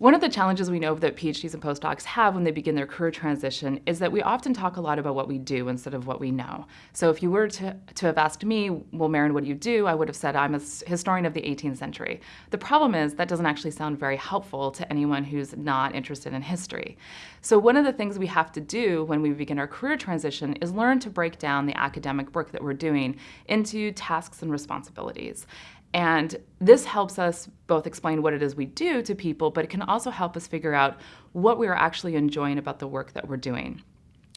One of the challenges we know that PhDs and postdocs have when they begin their career transition is that we often talk a lot about what we do instead of what we know. So if you were to, to have asked me, well, Marin, what do you do? I would have said I'm a historian of the 18th century. The problem is that doesn't actually sound very helpful to anyone who's not interested in history. So one of the things we have to do when we begin our career transition is learn to break down the academic work that we're doing into tasks and responsibilities. And this helps us both explain what it is we do to people, but it can also help us figure out what we are actually enjoying about the work that we're doing.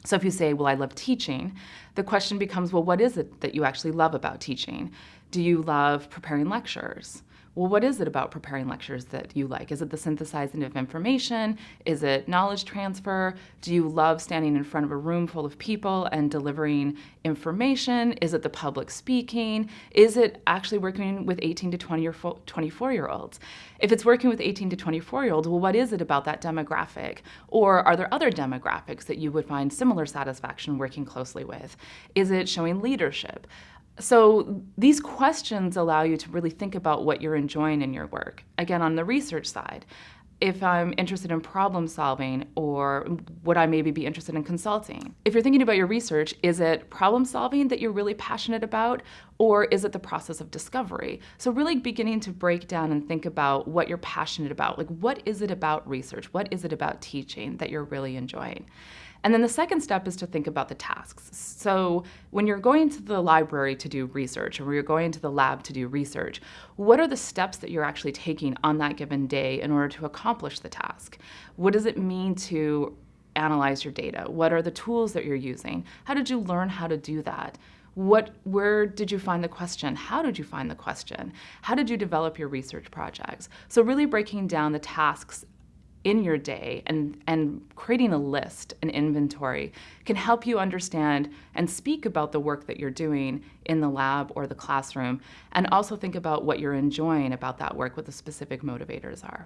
So if you say, well, I love teaching, the question becomes, well, what is it that you actually love about teaching? Do you love preparing lectures? Well, what is it about preparing lectures that you like? Is it the synthesizing of information? Is it knowledge transfer? Do you love standing in front of a room full of people and delivering information? Is it the public speaking? Is it actually working with 18 to 20 or 24 year olds? If it's working with 18 to 24 year olds, well, what is it about that demographic? Or are there other demographics that you would find similar satisfaction working closely with? Is it showing leadership? So these questions allow you to really think about what you're enjoying in your work. Again, on the research side, if I'm interested in problem solving or would I maybe be interested in consulting? If you're thinking about your research, is it problem solving that you're really passionate about or is it the process of discovery? So really beginning to break down and think about what you're passionate about. Like what is it about research? What is it about teaching that you're really enjoying? And then the second step is to think about the tasks. So when you're going to the library to do research or you're going to the lab to do research, what are the steps that you're actually taking on that given day in order to accomplish the task? What does it mean to analyze your data? What are the tools that you're using? How did you learn how to do that? What, where did you find the question? How did you find the question? How did you develop your research projects? So really breaking down the tasks in your day and, and creating a list, an inventory, can help you understand and speak about the work that you're doing in the lab or the classroom, and also think about what you're enjoying about that work, what the specific motivators are.